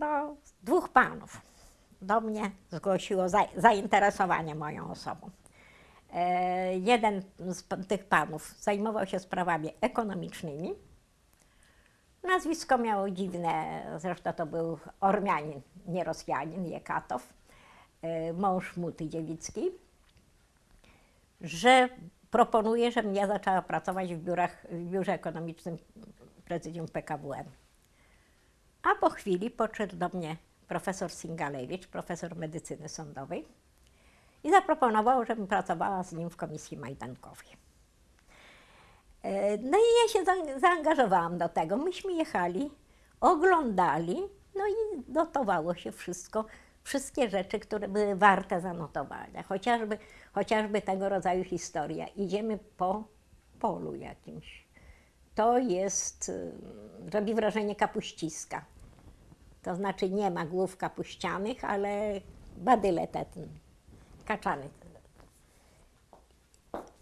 do dwóch panów. Do mnie zgłosiło za, zainteresowanie moją osobą. E, jeden z tych panów zajmował się sprawami ekonomicznymi. Nazwisko miało dziwne, zresztą to był Ormianin, nie Rosjanin, Jekatow, e, mąż Muty Dziewickiej, że proponuje, żebym ja zaczęła pracować w, biurach, w biurze ekonomicznym prezydium PKWM. A po chwili podszedł do mnie profesor Singalewicz, profesor medycyny sądowej i zaproponował, żebym pracowała z nim w komisji majdankowej. E, No i ja się za- zaangażowałam do tego. Myśmy jechali, oglądali, no i notowało się wszystko, wszystkie rzeczy, które były warte zanotowania. Chociażby, chociażby tego rodzaju historia. Idziemy po polu jakimś. To jest, y, robi wrażenie kapuściska. To znaczy nie ma głów kapuścianych, ale badyle te, ten, kaczany.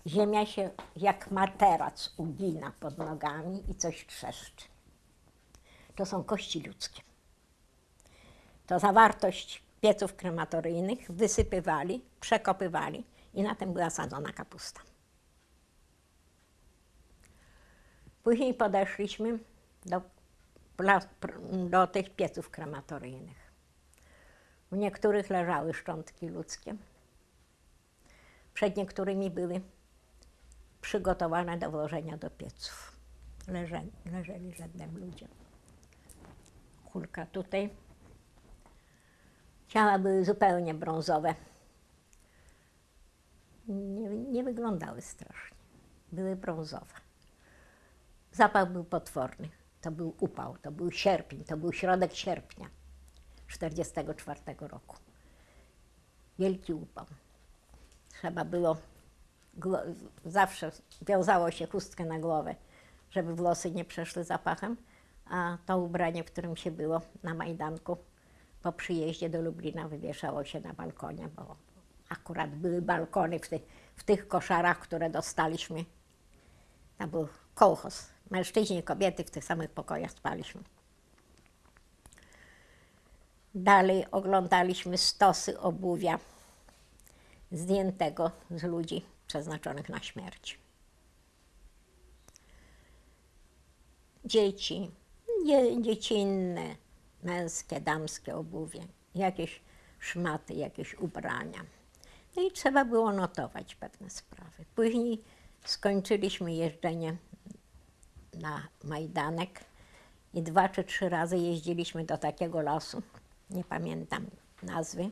Ziemia się jak materac ugina pod nogami i coś trzeszczy. To są kości ludzkie. To zawartość pieców krematoryjnych wysypywali, przekopywali i na tym była sadzona kapusta. Później podeszliśmy do, do tych pieców krematoryjnych. W niektórych leżały szczątki ludzkie, przed niektórymi były przygotowane do włożenia do pieców. Leżeli, leżeli rzędem ludzie. Kulka tutaj. Ciała były zupełnie brązowe. Nie, nie wyglądały strasznie. Były brązowe. Zapach był potworny. To był upał, to był sierpień, to był środek sierpnia 1944 roku. Wielki upał. Trzeba było, zawsze wiązało się chustkę na głowę, żeby włosy nie przeszły zapachem, a to ubranie, w którym się było na Majdanku, po przyjeździe do Lublina wywieszało się na balkonie, bo akurat były balkony w tych, w tych koszarach, które dostaliśmy. Tam był kołchoz. Mężczyźni i kobiety w tych samych pokojach spaliśmy. Dalej oglądaliśmy stosy obuwia zdjętego z ludzi przeznaczonych na śmierć. Dzieci, dzie, dziecinne, męskie, damskie obuwie, jakieś szmaty, jakieś ubrania. No i trzeba było notować pewne sprawy. Później skończyliśmy jeżdżenie na Majdanek i dwa czy trzy razy jeździliśmy do takiego lasu, nie pamiętam nazwy.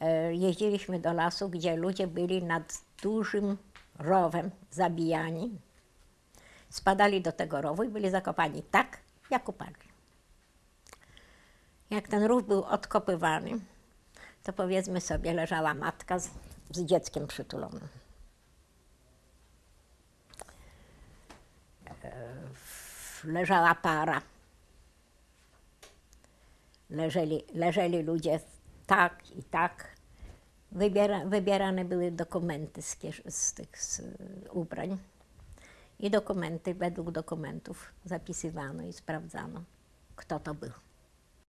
E, Jeździliśmy do lasu, gdzie ludzie byli nad dużym rowem zabijani. Spadali do tego rowu i byli zakopani tak, jak upadli. Jak ten rów był odkopywany, to powiedzmy sobie, leżała matka z, z dzieckiem przytulonym. Leżała para. Leżeli, leżeli ludzie tak i tak. Wybiera, wybierane były dokumenty z, z tych z, y, ubrań. I dokumenty, według dokumentów zapisywano i sprawdzano, kto to był.